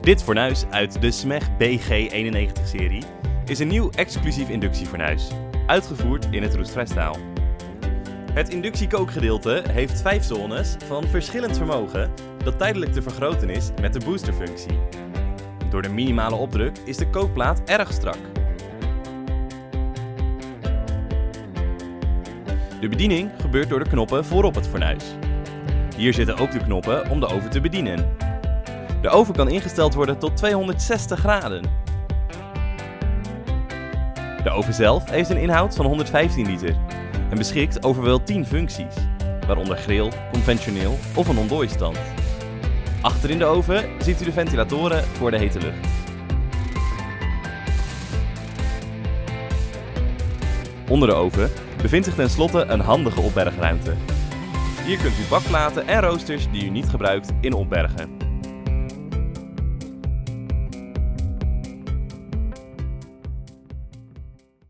Dit fornuis uit de SMEG BG91-serie is een nieuw exclusief inductiefornuis, uitgevoerd in het roestvrij staal. Het inductiekookgedeelte heeft vijf zones van verschillend vermogen dat tijdelijk te vergroten is met de boosterfunctie. Door de minimale opdruk is de kookplaat erg strak. De bediening gebeurt door de knoppen voorop het fornuis. Hier zitten ook de knoppen om de oven te bedienen. De oven kan ingesteld worden tot 260 graden. De oven zelf heeft een inhoud van 115 liter en beschikt over wel 10 functies, waaronder grill, conventioneel of een ontdooistand. Achter in de oven ziet u de ventilatoren voor de hete lucht. Onder de oven bevindt zich tenslotte een handige opbergruimte. Hier kunt u bakplaten en roosters die u niet gebruikt in opbergen.